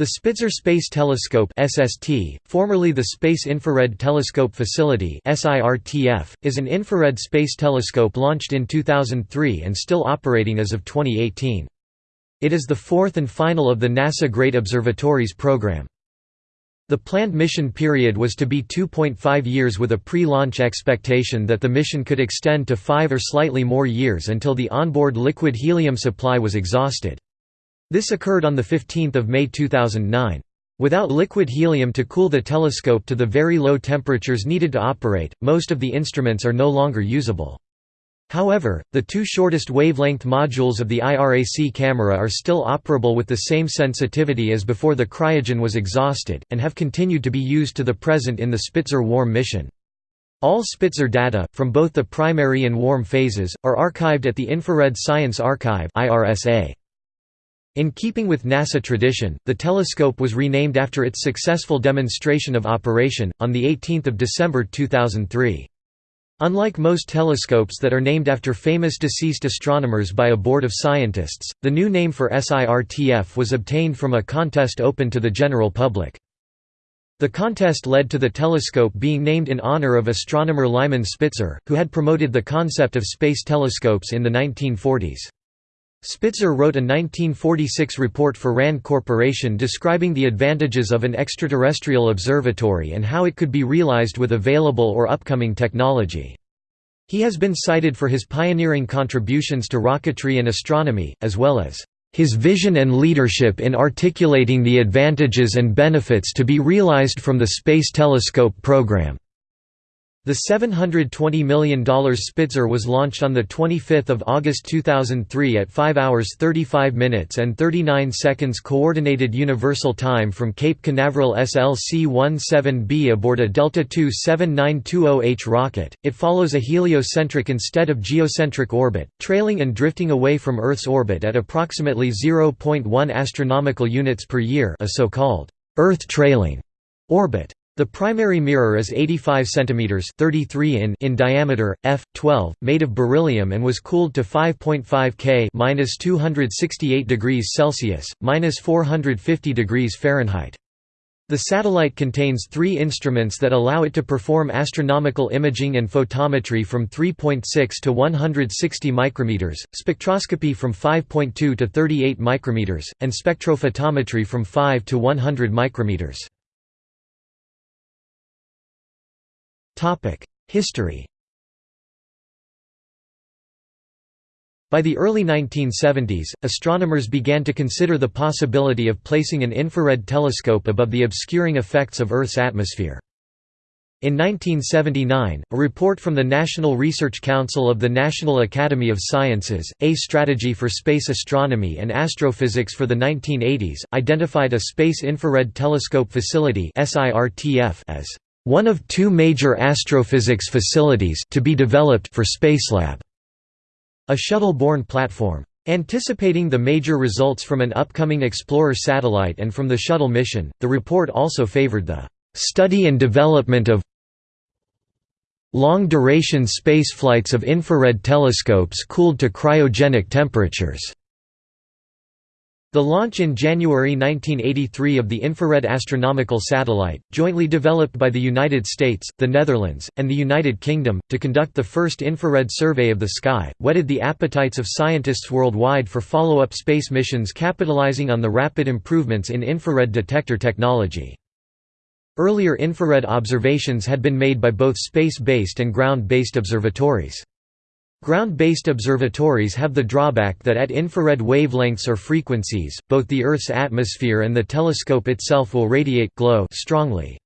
The Spitzer Space Telescope (SST), formerly the Space Infrared Telescope Facility (SIRTF), is an infrared space telescope launched in 2003 and still operating as of 2018. It is the fourth and final of the NASA Great Observatories program. The planned mission period was to be 2.5 years with a pre-launch expectation that the mission could extend to five or slightly more years until the onboard liquid helium supply was exhausted. This occurred on 15 May 2009. Without liquid helium to cool the telescope to the very low temperatures needed to operate, most of the instruments are no longer usable. However, the two shortest wavelength modules of the IRAC camera are still operable with the same sensitivity as before the cryogen was exhausted, and have continued to be used to the present in the Spitzer warm mission. All Spitzer data, from both the primary and warm phases, are archived at the Infrared Science Archive IRSA. In keeping with NASA tradition, the telescope was renamed after its successful demonstration of operation, on 18 December 2003. Unlike most telescopes that are named after famous deceased astronomers by a board of scientists, the new name for SIRTF was obtained from a contest open to the general public. The contest led to the telescope being named in honor of astronomer Lyman Spitzer, who had promoted the concept of space telescopes in the 1940s. Spitzer wrote a 1946 report for RAND Corporation describing the advantages of an extraterrestrial observatory and how it could be realized with available or upcoming technology. He has been cited for his pioneering contributions to rocketry and astronomy, as well as his vision and leadership in articulating the advantages and benefits to be realized from the Space Telescope program. The $720 million Spitzer was launched on 25 August 2003 at 5 hours 35 minutes and 39 seconds Coordinated Universal Time from Cape Canaveral SLC-17B aboard a Delta II 7920H rocket. It follows a heliocentric instead of geocentric orbit, trailing and drifting away from Earth's orbit at approximately 0.1 astronomical units per year a so-called Earth trailing orbit. The primary mirror is 85 cm 33 in, in diameter, f12, made of beryllium and was cooled to 5.5 K minus 268 degrees Celsius, minus 450 degrees Fahrenheit. The satellite contains three instruments that allow it to perform astronomical imaging and photometry from 3.6 to 160 micrometers, spectroscopy from 5.2 to 38 micrometers, and spectrophotometry from 5 to 100 micrometers. History By the early 1970s, astronomers began to consider the possibility of placing an infrared telescope above the obscuring effects of Earth's atmosphere. In 1979, a report from the National Research Council of the National Academy of Sciences, A Strategy for Space Astronomy and Astrophysics for the 1980s, identified a Space Infrared Telescope Facility as one of two major astrophysics facilities to be developed for Spacelab, a shuttle-borne platform. Anticipating the major results from an upcoming Explorer satellite and from the shuttle mission, the report also favored the study and development of long-duration spaceflights of infrared telescopes cooled to cryogenic temperatures. The launch in January 1983 of the Infrared Astronomical Satellite, jointly developed by the United States, the Netherlands, and the United Kingdom, to conduct the first infrared survey of the sky, whetted the appetites of scientists worldwide for follow-up space missions capitalizing on the rapid improvements in infrared detector technology. Earlier infrared observations had been made by both space-based and ground-based observatories. Ground-based observatories have the drawback that at infrared wavelengths or frequencies, both the Earth's atmosphere and the telescope itself will radiate glow strongly.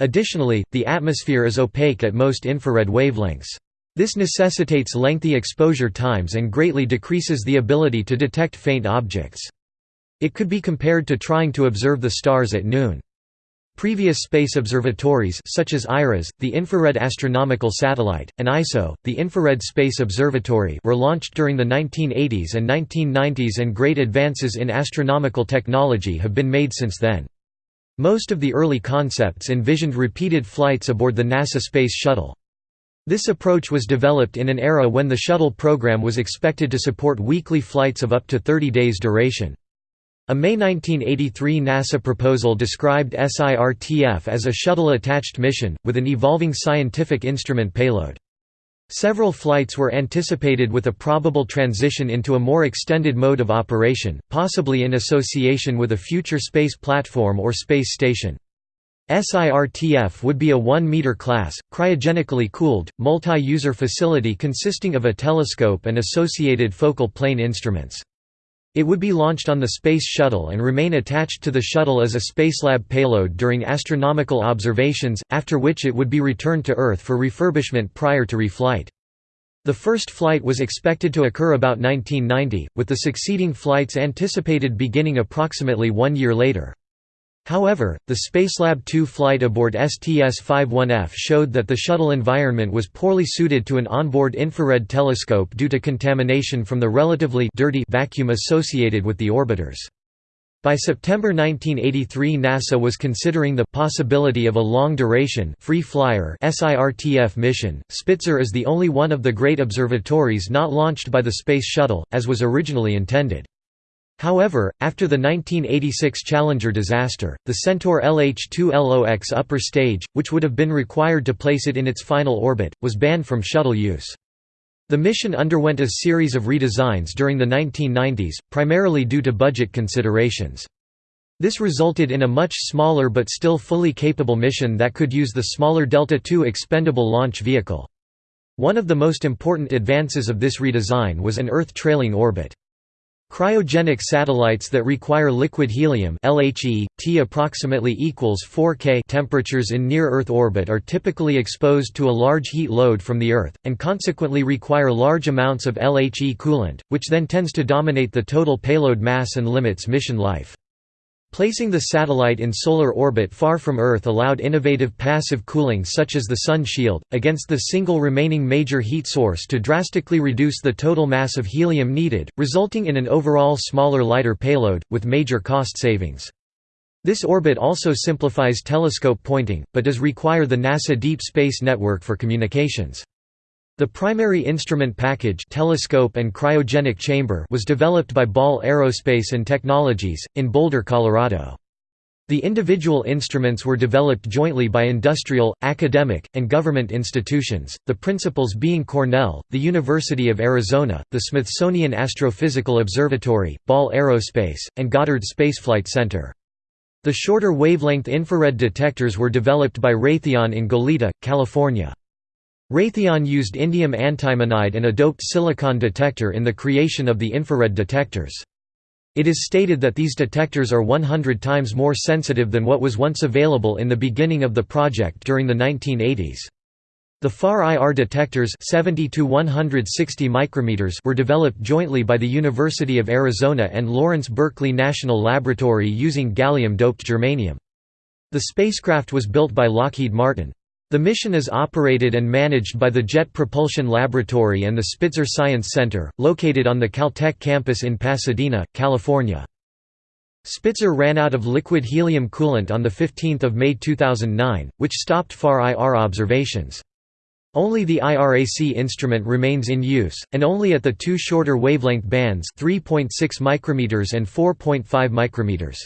Additionally, the atmosphere is opaque at most infrared wavelengths. This necessitates lengthy exposure times and greatly decreases the ability to detect faint objects. It could be compared to trying to observe the stars at noon. Previous space observatories such as IRAS, the Infrared Astronomical Satellite, and ISO, the Infrared Space Observatory were launched during the 1980s and 1990s and great advances in astronomical technology have been made since then. Most of the early concepts envisioned repeated flights aboard the NASA Space Shuttle. This approach was developed in an era when the shuttle program was expected to support weekly flights of up to 30 days duration. A May 1983 NASA proposal described SIRTF as a shuttle-attached mission, with an evolving scientific instrument payload. Several flights were anticipated with a probable transition into a more extended mode of operation, possibly in association with a future space platform or space station. SIRTF would be a 1-meter class, cryogenically cooled, multi-user facility consisting of a telescope and associated focal plane instruments. It would be launched on the Space Shuttle and remain attached to the shuttle as a Spacelab payload during astronomical observations, after which it would be returned to Earth for refurbishment prior to reflight. The first flight was expected to occur about 1990, with the succeeding flights anticipated beginning approximately one year later. However, the Spacelab 2 flight aboard STS-51F showed that the shuttle environment was poorly suited to an onboard infrared telescope due to contamination from the relatively dirty vacuum associated with the orbiters. By September 1983 NASA was considering the possibility of a long-duration free flyer SIRTF mission. Spitzer is the only one of the great observatories not launched by the Space Shuttle, as was originally intended. However, after the 1986 Challenger disaster, the Centaur LH-2LOX upper stage, which would have been required to place it in its final orbit, was banned from shuttle use. The mission underwent a series of redesigns during the 1990s, primarily due to budget considerations. This resulted in a much smaller but still fully capable mission that could use the smaller Delta II expendable launch vehicle. One of the most important advances of this redesign was an Earth-trailing orbit. Cryogenic satellites that require liquid helium LHE, T approximately equals 4 K temperatures in near-Earth orbit are typically exposed to a large heat load from the Earth, and consequently require large amounts of LHE coolant, which then tends to dominate the total payload mass and limits mission life. Placing the satellite in solar orbit far from Earth allowed innovative passive cooling such as the Sun shield, against the single remaining major heat source to drastically reduce the total mass of helium needed, resulting in an overall smaller lighter payload, with major cost savings. This orbit also simplifies telescope pointing, but does require the NASA Deep Space Network for communications. The primary instrument package telescope and cryogenic chamber was developed by Ball Aerospace and Technologies, in Boulder, Colorado. The individual instruments were developed jointly by industrial, academic, and government institutions, the principals being Cornell, the University of Arizona, the Smithsonian Astrophysical Observatory, Ball Aerospace, and Goddard Spaceflight Center. The shorter wavelength infrared detectors were developed by Raytheon in Goleta, California. Raytheon used indium antimonide and a doped silicon detector in the creation of the infrared detectors. It is stated that these detectors are 100 times more sensitive than what was once available in the beginning of the project during the 1980s. The FAR IR detectors 70 to 160 micrometers were developed jointly by the University of Arizona and Lawrence Berkeley National Laboratory using gallium-doped germanium. The spacecraft was built by Lockheed Martin. The mission is operated and managed by the Jet Propulsion Laboratory and the Spitzer Science Center, located on the Caltech campus in Pasadena, California. Spitzer ran out of liquid helium coolant on 15 May 2009, which stopped FAR IR observations. Only the IRAC instrument remains in use, and only at the two shorter wavelength bands 3.6 micrometers and 4.5 micrometers.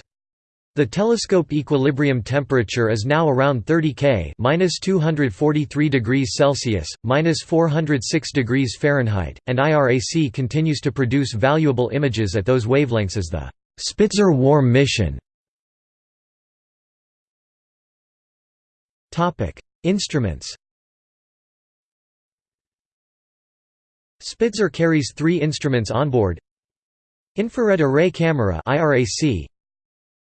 The telescope equilibrium temperature is now around 30 K (-243 degrees Celsius, -406 degrees Fahrenheit), and IRAC continues to produce valuable images at those wavelengths as the Spitzer Warm mission. Topic: Instruments. Spitzer carries three instruments onboard. Infrared Array Camera (IRAC),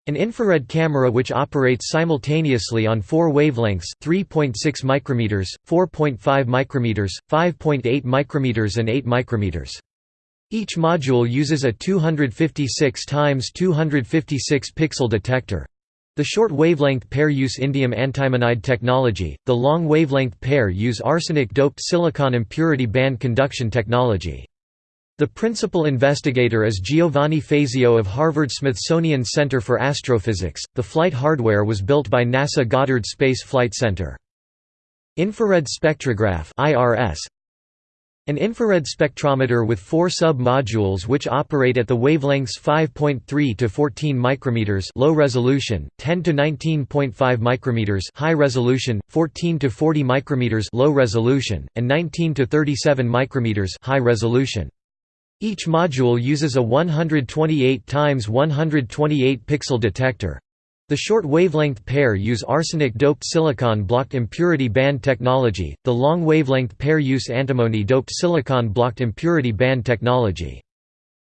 an infrared camera which operates simultaneously on four wavelengths 3.6 micrometers, 4.5 micrometers, 5.8 micrometers and 8 micrometers. Each module uses a 256 x 256 pixel detector. The short wavelength pair use indium antimonide technology, the long wavelength pair use arsenic-doped silicon impurity band conduction technology. The principal investigator is Giovanni Fazio of Harvard-Smithsonian Center for Astrophysics. The flight hardware was built by NASA Goddard Space Flight Center. Infrared spectrograph (IRS). An infrared spectrometer with four sub-modules which operate at the wavelengths 5.3 to 14 micrometers low resolution, 10 to 19.5 micrometers high resolution, 14 to 40 micrometers low resolution, and 19 to 37 micrometers high resolution. Each module uses a 128 x 128 pixel detector, the short wavelength pair use arsenic-doped silicon blocked impurity band technology, the long wavelength pair use antimony-doped silicon blocked impurity band technology.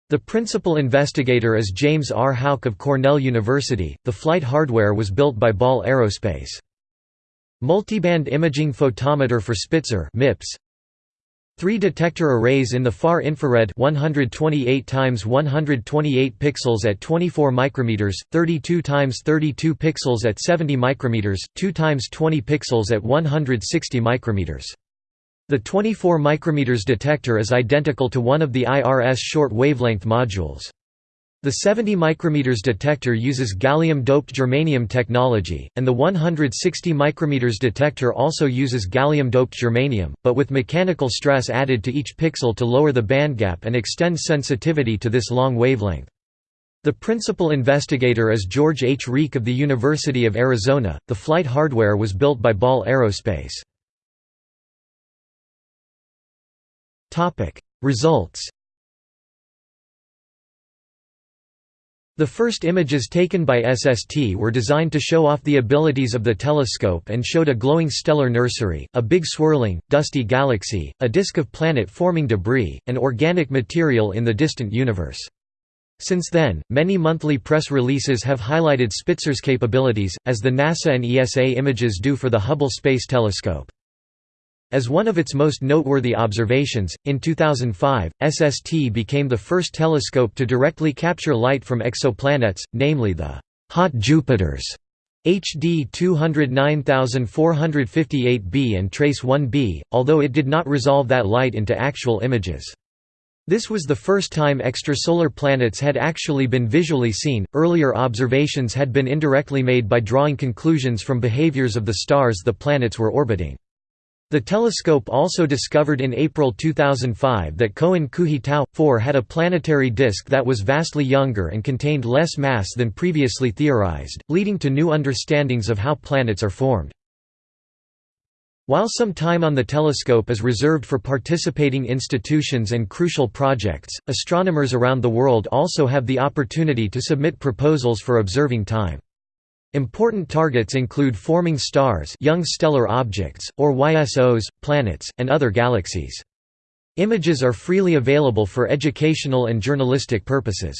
The principal investigator is James R. Houck of Cornell University. The flight hardware was built by Ball Aerospace. Multiband imaging photometer for Spitzer MIPS Three detector arrays in the far infrared 128 times 128 pixels at 24 micrometers, 32 times 32 pixels at 70 micrometers, 2 times 20 pixels at 160 micrometers. The 24 micrometers detector is identical to one of the IRS short wavelength modules. The 70 micrometers detector uses gallium-doped germanium technology, and the 160 micrometers detector also uses gallium-doped germanium, but with mechanical stress added to each pixel to lower the bandgap and extend sensitivity to this long wavelength. The principal investigator is George H. Rieke of the University of Arizona. The flight hardware was built by Ball Aerospace. Results The first images taken by SST were designed to show off the abilities of the telescope and showed a glowing stellar nursery, a big swirling, dusty galaxy, a disk of planet-forming debris, and organic material in the distant universe. Since then, many monthly press releases have highlighted Spitzer's capabilities, as the NASA and ESA images do for the Hubble Space Telescope. As one of its most noteworthy observations, in 2005, SST became the first telescope to directly capture light from exoplanets, namely the «hot Jupiters» HD 209458b and TrES-1b, although it did not resolve that light into actual images. This was the first time extrasolar planets had actually been visually seen. Earlier observations had been indirectly made by drawing conclusions from behaviors of the stars the planets were orbiting. The telescope also discovered in April 2005 that Cohen-Kuhi Tau 4 had a planetary disk that was vastly younger and contained less mass than previously theorized, leading to new understandings of how planets are formed. While some time on the telescope is reserved for participating institutions and crucial projects, astronomers around the world also have the opportunity to submit proposals for observing time. Important targets include forming stars young stellar objects, or YSOs, planets, and other galaxies. Images are freely available for educational and journalistic purposes.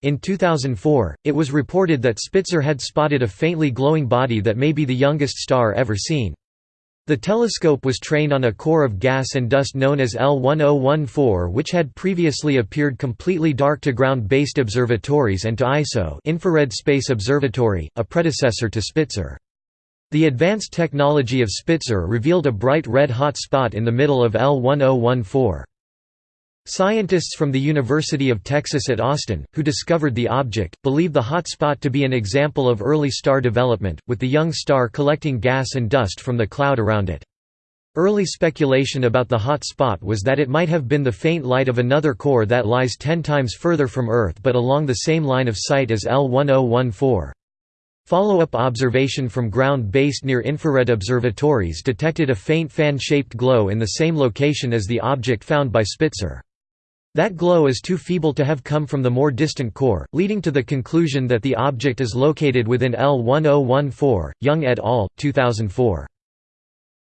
In 2004, it was reported that Spitzer had spotted a faintly glowing body that may be the youngest star ever seen. The telescope was trained on a core of gas and dust known as L1014 which had previously appeared completely dark to ground-based observatories and to ISO Infrared Space Observatory, a predecessor to Spitzer. The advanced technology of Spitzer revealed a bright red hot spot in the middle of L1014. Scientists from the University of Texas at Austin, who discovered the object, believe the hot spot to be an example of early star development, with the young star collecting gas and dust from the cloud around it. Early speculation about the hot spot was that it might have been the faint light of another core that lies ten times further from Earth but along the same line of sight as L1014. Follow-up observation from ground-based near-infrared observatories detected a faint fan-shaped glow in the same location as the object found by Spitzer. That glow is too feeble to have come from the more distant core, leading to the conclusion that the object is located within L1014. Young et al., 2004.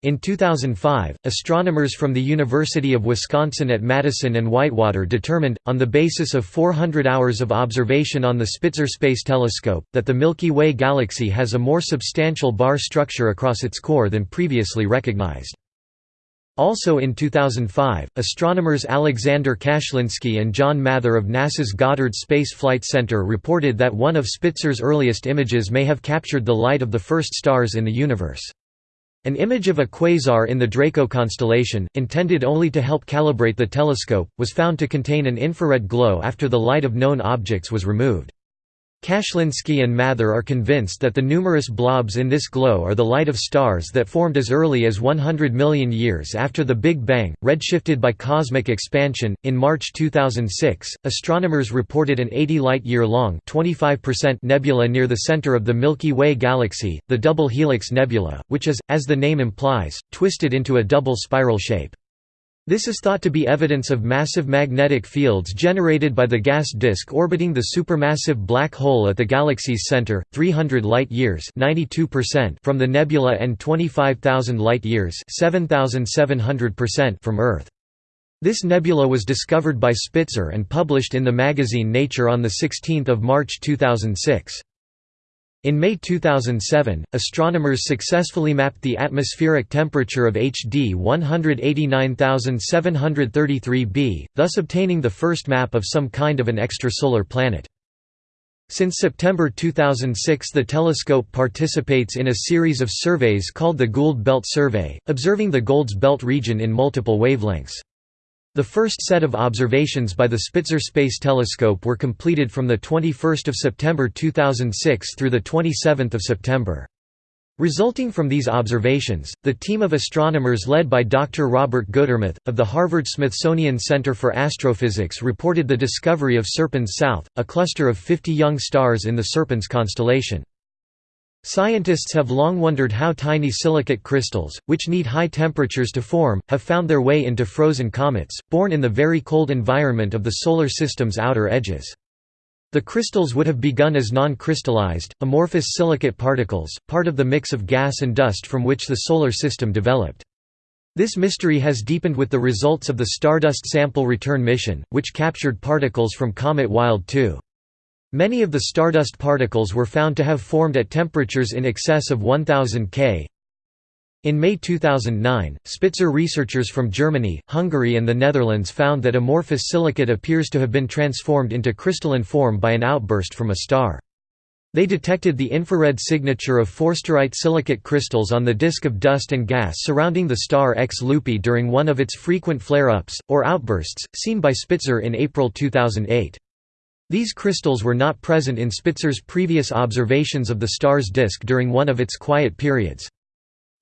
In 2005, astronomers from the University of Wisconsin at Madison and Whitewater determined, on the basis of 400 hours of observation on the Spitzer Space Telescope, that the Milky Way galaxy has a more substantial bar structure across its core than previously recognized. Also in 2005, astronomers Alexander Kashlinsky and John Mather of NASA's Goddard Space Flight Center reported that one of Spitzer's earliest images may have captured the light of the first stars in the universe. An image of a quasar in the Draco constellation, intended only to help calibrate the telescope, was found to contain an infrared glow after the light of known objects was removed. Kashlinsky and Mather are convinced that the numerous blobs in this glow are the light of stars that formed as early as 100 million years after the Big Bang, redshifted by cosmic expansion. In March 2006, astronomers reported an 80 light year long nebula near the center of the Milky Way galaxy, the Double Helix Nebula, which is, as the name implies, twisted into a double spiral shape. This is thought to be evidence of massive magnetic fields generated by the gas disk orbiting the supermassive black hole at the galaxy's center, 300 light-years from the nebula and 25,000 light-years from Earth. This nebula was discovered by Spitzer and published in the magazine Nature on 16 March 2006. In May 2007, astronomers successfully mapped the atmospheric temperature of HD 189733 b, thus obtaining the first map of some kind of an extrasolar planet. Since September 2006 the telescope participates in a series of surveys called the Gould Belt Survey, observing the Goulds Belt region in multiple wavelengths. The first set of observations by the Spitzer Space Telescope were completed from 21 September 2006 through 27 September. Resulting from these observations, the team of astronomers led by Dr. Robert Gutermuth, of the Harvard-Smithsonian Center for Astrophysics reported the discovery of Serpens South, a cluster of 50 young stars in the Serpens constellation. Scientists have long wondered how tiny silicate crystals, which need high temperatures to form, have found their way into frozen comets, born in the very cold environment of the Solar System's outer edges. The crystals would have begun as non-crystallized, amorphous silicate particles, part of the mix of gas and dust from which the Solar System developed. This mystery has deepened with the results of the Stardust Sample Return mission, which captured particles from comet Wild 2. Many of the stardust particles were found to have formed at temperatures in excess of 1000 K. In May 2009, Spitzer researchers from Germany, Hungary and the Netherlands found that amorphous silicate appears to have been transformed into crystalline form by an outburst from a star. They detected the infrared signature of forsterite silicate crystals on the disk of dust and gas surrounding the star X Lupi during one of its frequent flare-ups, or outbursts, seen by Spitzer in April 2008. These crystals were not present in Spitzer's previous observations of the star's disk during one of its quiet periods.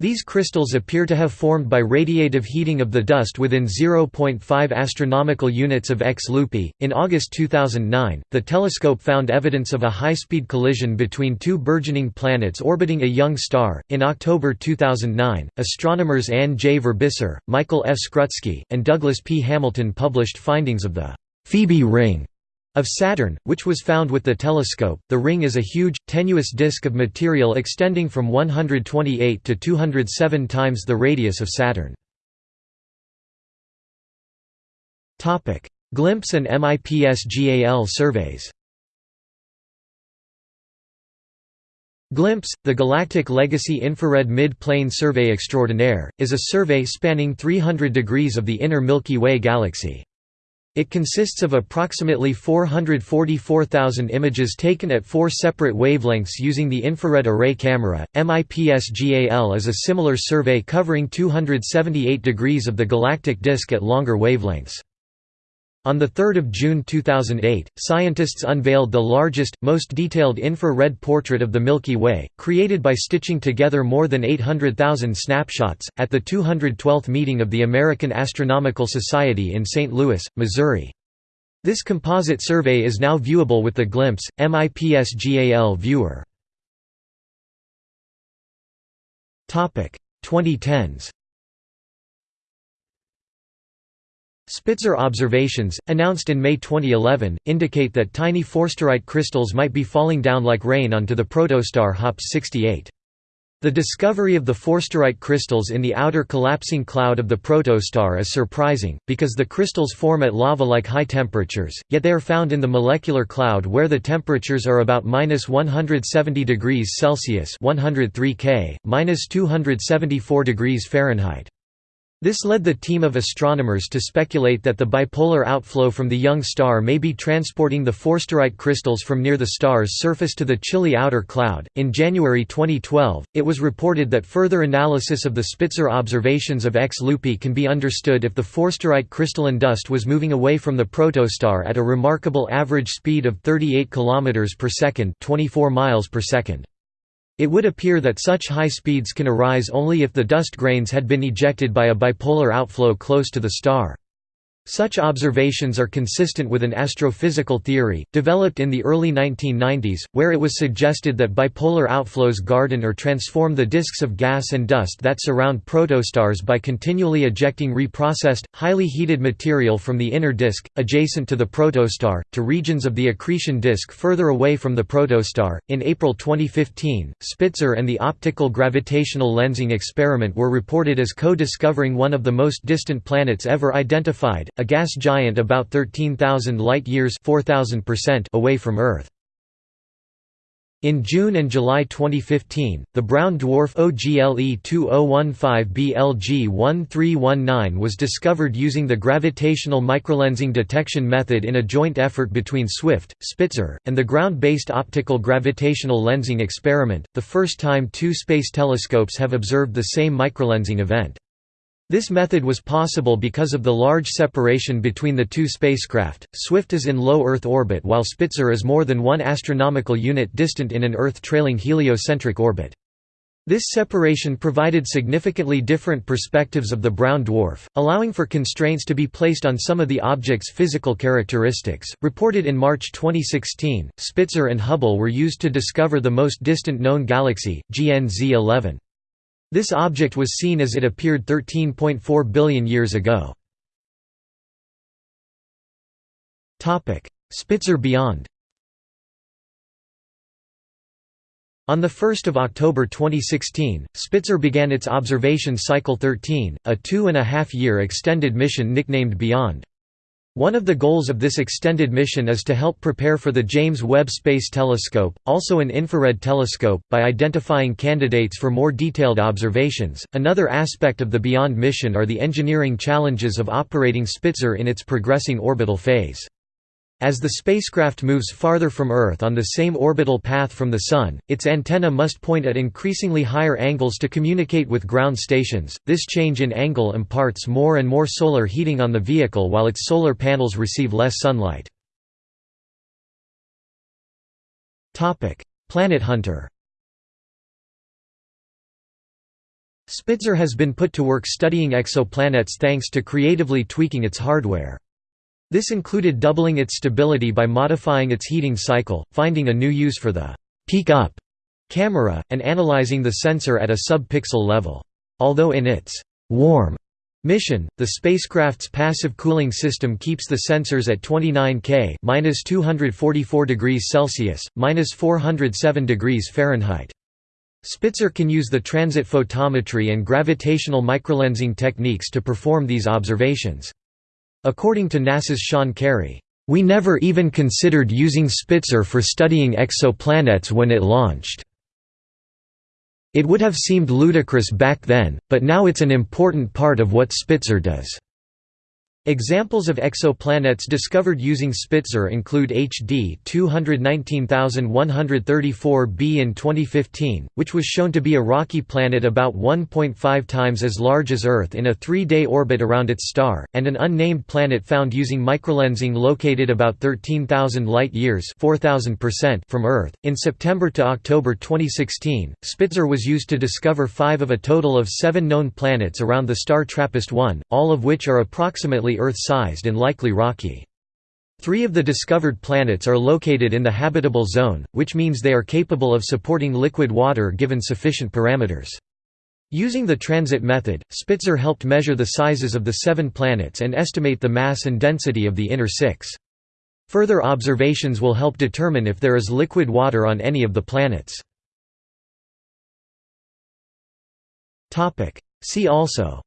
These crystals appear to have formed by radiative heating of the dust within 0.5 astronomical units of X Lupi. In August 2009, the telescope found evidence of a high-speed collision between two burgeoning planets orbiting a young star. In October 2009, astronomers Anne J. Verbiscer, Michael F. Skrutskie, and Douglas P. Hamilton published findings of the Phoebe ring of Saturn, which was found with the telescope, the ring is a huge, tenuous disk of material extending from 128 to 207 times the radius of Saturn. GLIMPSE and MIPS-GAL surveys GLIMPSE, the Galactic Legacy Infrared Mid-Plane Survey Extraordinaire, is a survey spanning 300 degrees of the inner Milky Way galaxy. It consists of approximately 444,000 images taken at four separate wavelengths using the infrared array camera. MIPS-GAL is a similar survey covering 278 degrees of the galactic disk at longer wavelengths. On 3 June 2008, scientists unveiled the largest, most detailed infrared portrait of the Milky Way, created by stitching together more than 800,000 snapshots, at the 212th meeting of the American Astronomical Society in St. Louis, Missouri. This composite survey is now viewable with the GLIMPSE, MIPSGAL viewer. 2010s Spitzer observations, announced in May 2011, indicate that tiny forsterite crystals might be falling down like rain onto the protostar HOPS 68. The discovery of the forsterite crystals in the outer collapsing cloud of the protostar is surprising, because the crystals form at lava-like high temperatures, yet they are found in the molecular cloud where the temperatures are about minus 170 degrees Celsius 103 K, minus 274 degrees Fahrenheit. This led the team of astronomers to speculate that the bipolar outflow from the young star may be transporting the forsterite crystals from near the star's surface to the chilly outer cloud. In January 2012, it was reported that further analysis of the Spitzer observations of X Lupi can be understood if the forsterite crystalline dust was moving away from the protostar at a remarkable average speed of 38 km per second, 24 miles per second. It would appear that such high speeds can arise only if the dust grains had been ejected by a bipolar outflow close to the star. Such observations are consistent with an astrophysical theory, developed in the early 1990s, where it was suggested that bipolar outflows garden or transform the disks of gas and dust that surround protostars by continually ejecting reprocessed, highly heated material from the inner disk, adjacent to the protostar, to regions of the accretion disk further away from the protostar. In April 2015, Spitzer and the optical gravitational lensing experiment were reported as co discovering one of the most distant planets ever identified a gas giant about 13,000 light-years away from Earth. In June and July 2015, the brown dwarf OGLE 2015 BLG 1319 was discovered using the gravitational microlensing detection method in a joint effort between SWIFT, Spitzer, and the ground-based optical gravitational lensing experiment, the first time two space telescopes have observed the same microlensing event. This method was possible because of the large separation between the two spacecraft. Swift is in low Earth orbit while Spitzer is more than one astronomical unit distant in an Earth-trailing heliocentric orbit. This separation provided significantly different perspectives of the brown dwarf, allowing for constraints to be placed on some of the object's physical characteristics. Reported in March 2016, Spitzer and Hubble were used to discover the most distant known galaxy, GN-z11. This object was seen as it appeared 13.4 billion years ago. Spitzer beyond On 1 October 2016, Spitzer began its observation cycle 13, a two-and-a-half-year extended mission nicknamed Beyond. One of the goals of this extended mission is to help prepare for the James Webb Space Telescope, also an infrared telescope, by identifying candidates for more detailed observations. Another aspect of the Beyond mission are the engineering challenges of operating Spitzer in its progressing orbital phase. As the spacecraft moves farther from Earth on the same orbital path from the Sun, its antenna must point at increasingly higher angles to communicate with ground stations. This change in angle imparts more and more solar heating on the vehicle while its solar panels receive less sunlight. Planet Hunter Spitzer has been put to work studying exoplanets thanks to creatively tweaking its hardware. This included doubling its stability by modifying its heating cycle, finding a new use for the «peak up» camera, and analyzing the sensor at a sub-pixel level. Although in its «warm» mission, the spacecraft's passive cooling system keeps the sensors at 29 K (-244 degrees Celsius, (-407 degrees Fahrenheit). Spitzer can use the transit photometry and gravitational microlensing techniques to perform these observations. According to NASA's Sean Carey, "...we never even considered using Spitzer for studying exoplanets when it launched. It would have seemed ludicrous back then, but now it's an important part of what Spitzer does." Examples of exoplanets discovered using Spitzer include HD 219134b in 2015, which was shown to be a rocky planet about 1.5 times as large as Earth in a three-day orbit around its star, and an unnamed planet found using microlensing located about 13,000 light-years from Earth. In September to October 2016, Spitzer was used to discover five of a total of seven known planets around the star TRAPPIST-1, all of which are approximately Earth-sized and likely rocky. Three of the discovered planets are located in the habitable zone, which means they are capable of supporting liquid water given sufficient parameters. Using the transit method, Spitzer helped measure the sizes of the seven planets and estimate the mass and density of the inner six. Further observations will help determine if there is liquid water on any of the planets. See also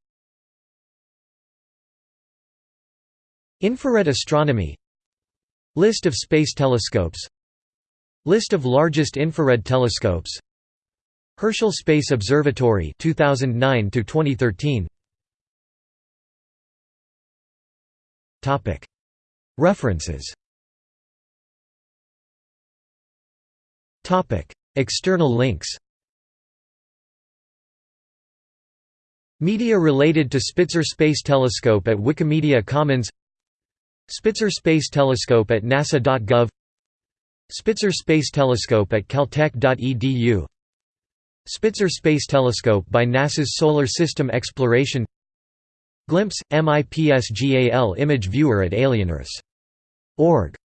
Infrared astronomy. List of space telescopes. List of largest infrared telescopes. Herschel Space Observatory 2009 to 2013 Topic. References. Topic. External links. Media related to Spitzer Space Telescope at Wikimedia Commons Spitzer Space Telescope at nasa.gov Spitzer Space Telescope at caltech.edu Spitzer Space Telescope by NASA's Solar System Exploration. Glimpse, MIPSGAL image viewer at Alienearth.org